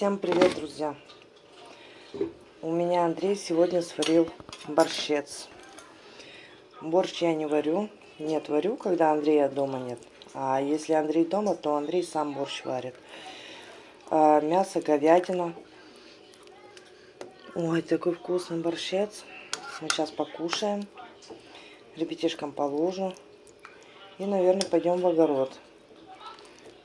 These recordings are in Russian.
Всем привет, друзья! У меня Андрей сегодня сварил борщец. Борщ я не варю. Нет, варю, когда Андрея дома нет. А если Андрей дома, то Андрей сам борщ варит. А, мясо, говядина. Ой, такой вкусный борщец. Мы сейчас покушаем. Ребятишкам положу. И, наверное, пойдем в огород.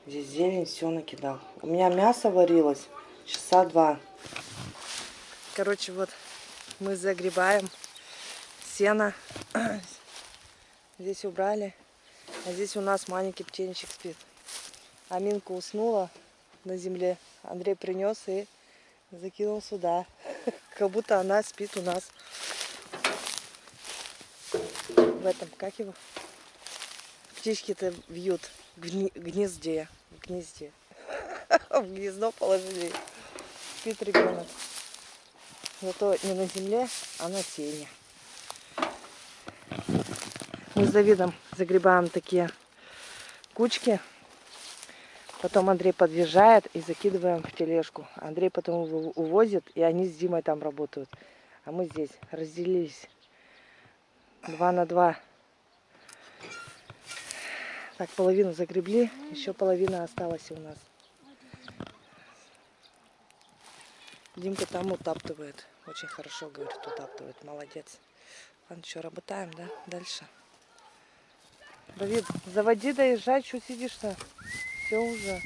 Здесь зелень все накидал. У меня мясо варилось часа два. Короче, вот мы загребаем сено. Здесь убрали. А здесь у нас маленький птенчик спит. Аминка уснула на земле. Андрей принес и закинул сюда. Как будто она спит у нас в этом, как его? Птички-то вьют в гнезде. В гнезде. В гнездо положили. Спит ребенок. Зато не на земле, а на сене. Мы с Давидом загребаем такие кучки. Потом Андрей подъезжает и закидываем в тележку. Андрей потом увозит, и они с Димой там работают. А мы здесь разделились. Два на два. Так, половину загребли, еще половина осталась у нас. Димка там утаптывает. Очень хорошо, говорит, утаптывает. Молодец. Ладно, что, работаем, да? Дальше. Давид, заводи, доезжай, что сидишь-то? Все уже.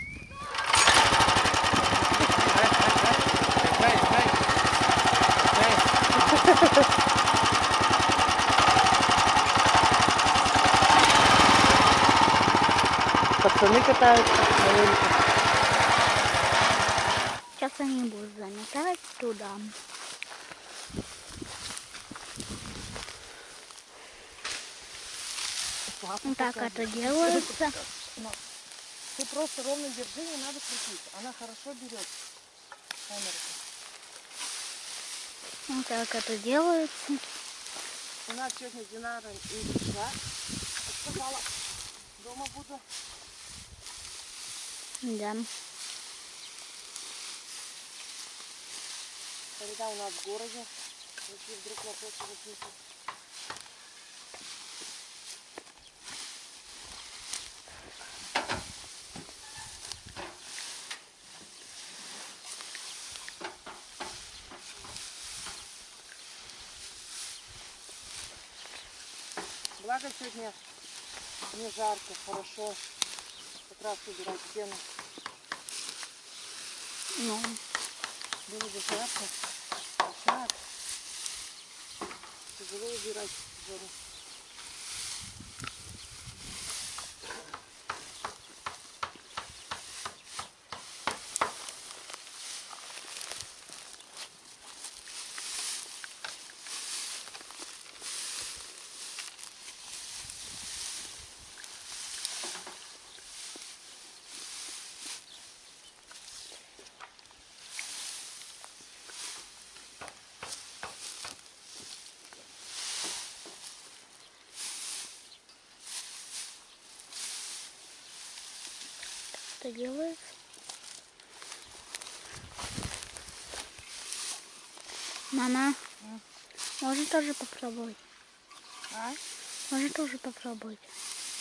Пацаны катаются. Сейчас они будут заметать туда. Вот так это делается. Ты просто ровно держи, не надо крутить. Она хорошо берет камеру. Вот так это делается. У нас сегодня Динара не пришла. Сказала, дома буду. Да. Когда у нас в городе, если вдруг вопросы возникнут. Благо сегодня не жарко, хорошо. Как раз убирать стену. Ну. Было бы жарко. Так тяжело убирать жару. Что делается? Мама, можно тоже попробовать? А? Можно тоже попробовать?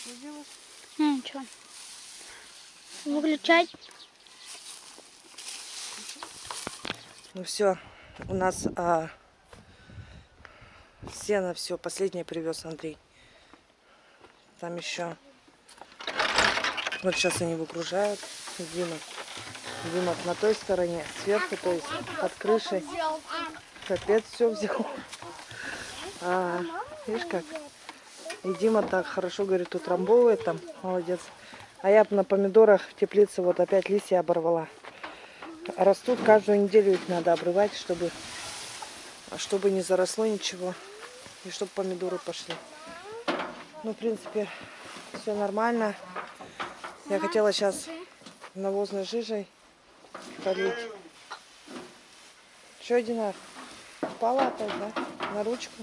Что делаешь? Не, ничего. Выключать? Ну все, у нас а, сено все, последнее привез Андрей. Там еще. Вот сейчас они выгружают. Дима. Дима на той стороне, сверху, то есть под крышей. Капец, все взял. А, видишь как? И Дима так хорошо, говорит, утрамбовывает там. Молодец. А я на помидорах в теплице вот опять листья оборвала. Растут, каждую неделю их надо обрывать, чтобы, чтобы не заросло ничего. И чтобы помидоры пошли. Ну, в принципе, все нормально. Я хотела сейчас навозной жижей полить. Че, Динар? Упала опять, да? На ручку?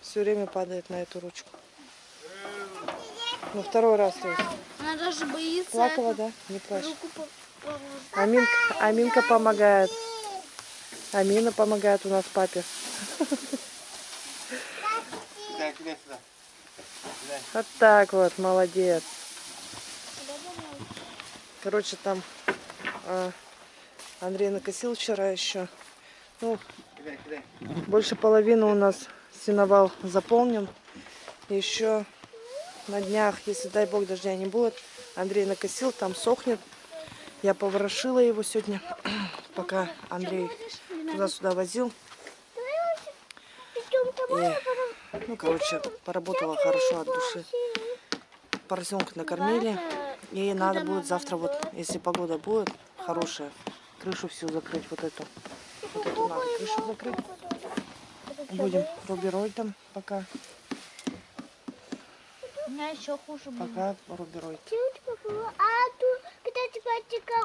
Все время падает на эту ручку. Ну, второй раз, то есть. Она даже боится. Плакала, да? Не плачь. Аминка, Аминка помогает. Амина помогает у нас папе. Вот так вот, молодец. Короче, там а, Андрей накосил вчера еще. Ну, больше половины у нас сеновал заполнен. Еще на днях, если дай бог дождя не будет, Андрей накосил, там сохнет. Я поворошила его сегодня, пока Андрей туда-сюда возил. И, ну, короче, поработала хорошо от души. Поросенка накормили. И надо будет завтра, вот, если погода будет хорошая, крышу всю закрыть, вот эту. Вот эту надо крышу закрыть. Будем рубероидом пока. У меня еще хуже было. Пока рубероид. А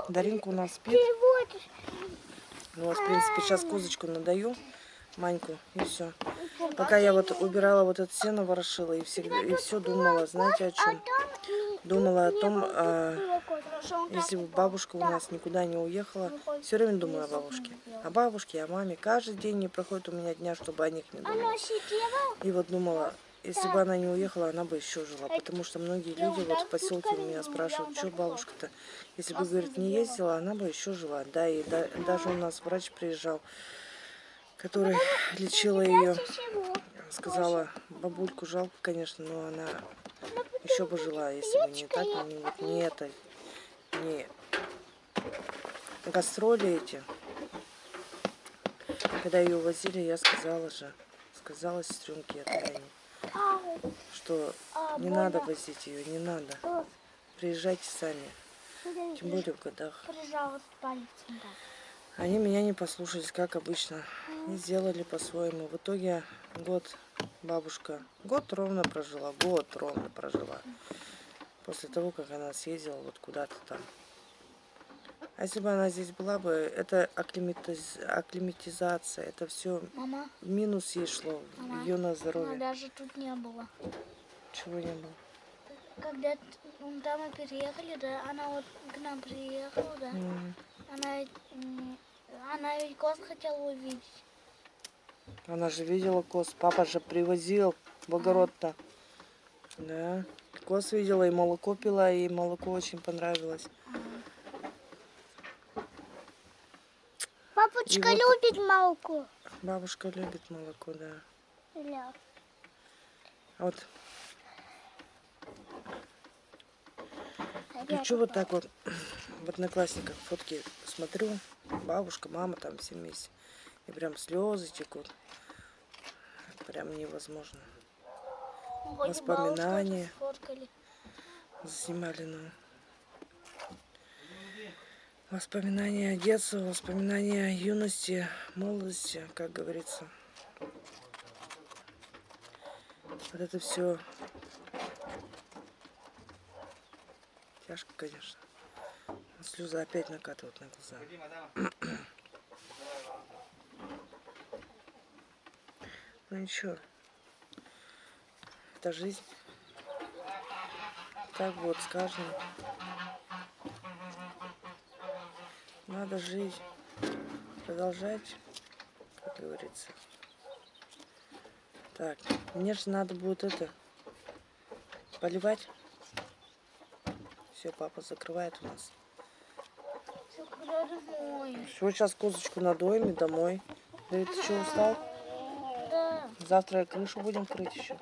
Даринка у нас спит. Ну, вот, в принципе, сейчас козочку надаю, Маньку, и все. Пока я вот убирала вот это сено, ворошила, и, всегда, и все думала, знаете о чем? Думала о том, а, если бы бабушка у нас никуда не уехала, все время думала о бабушке. О бабушке, о маме. Каждый день не проходит у меня дня, чтобы о них не думала. Сидело. И вот думала, если бы она не уехала, она бы еще жила. Потому что многие люди вот в поселке у меня спрашивают, что бабушка-то, если бы, говорит, не ездила, она бы еще жила. Да, и да- даже у нас врач приезжал, который лечила ее, сказала, бабульку жалко, конечно, но она еще бы жила, если бы не так, не, вот не это, не гастроли эти. Когда ее увозили, я сказала же, сказала сестренке Ау. что А, не надо возить ее, не надо. Приезжайте сами, тем более в годах. Они меня не послушались, как обычно, и сделали по-своему. В итоге год бабушка, год ровно прожила, год ровно прожила. После того, как она съездила вот куда-то там. А если бы она здесь была бы, это акклиматиз- акклиматизация, это все Мама, в минус ей шло, Мама, ее на она здоровье. даже тут не было. Чего не было. Когда ну, там мы переехали, да, она вот к нам приехала, да, М. она, она ведь коз хотела увидеть. Она же видела коз, папа же привозил в огород-то. Да, коз видела и молоко пила, и молоко очень понравилось. И вот- любит молоко. Бабушка любит молоко, да. Ля. А вот Опять хочу вот так вот в одноклассниках фотки смотрю, бабушка, мама там все вместе. И прям слезы текут. Прям невозможно. и воспоминания. Заснимали, ну. Воспоминания детства, воспоминания юности, молодости, как говорится. Вот это все тяжко, конечно. Слезы опять накатывают на глаза. Ну ничего. Это жизнь. Так вот с каждым. Надо жить. Продолжать, как говорится. Так, мне же надо будет это поливать. Все, папа закрывает у нас. Все, сейчас козочку надоем и домой. Давид, ты что, устал? Да. Завтра крышу будем крыть еще.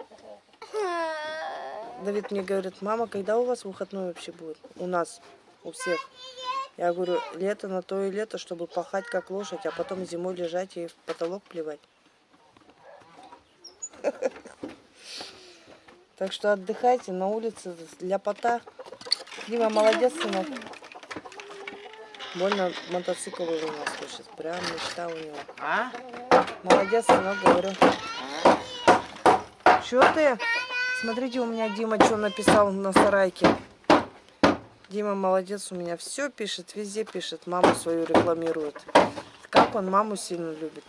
Давид мне говорит, мама, когда у вас выходной вообще будет? У нас, у всех. Я говорю, лето на то и лето, чтобы пахать как лошадь, а потом зимой лежать и в потолок плевать. Так что отдыхайте на улице для пота. Дима, молодец, сынок. Больно мотоцикл у нас слышит. Прям мечта у него. А? Молодец, сынок, говорю. Чё ты? Смотрите, у меня Дима что написал на сарайке. Дима молодец, у меня все пишет, везде пишет, маму свою рекламирует. Как он маму сильно любит.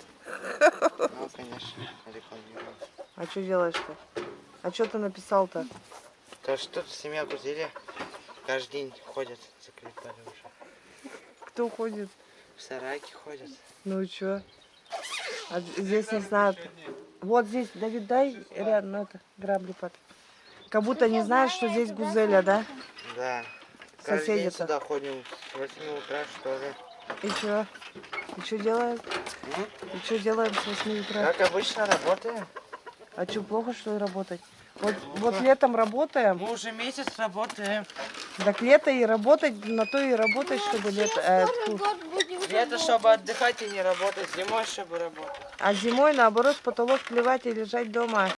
Ну, конечно, рекламирую. А что делаешь-то? А что ты написал-то? То что семья Гузели каждый день ходят, закрепали уже. Кто ходит? В сарайке ходят. Ну и чё? А здесь не знают. Вот здесь, Давид, дай рядом это, грабли под. Как будто не знают, что здесь гузеля, да? Да. День Соседи-то. сюда ходим с 8 утра, что ли. И чё? И чё делают? М? И чё делаем с 8 утра? Как обычно работаем. А чё, плохо, что ли, работать? Вот, вот летом работаем, Мы уже месяц работаем. Так лето и работать, на то и работать, чтобы лето, э, Лето, чтобы отдыхать и не работать. Зимой, чтобы работать. А зимой, наоборот, в потолок плевать и лежать дома.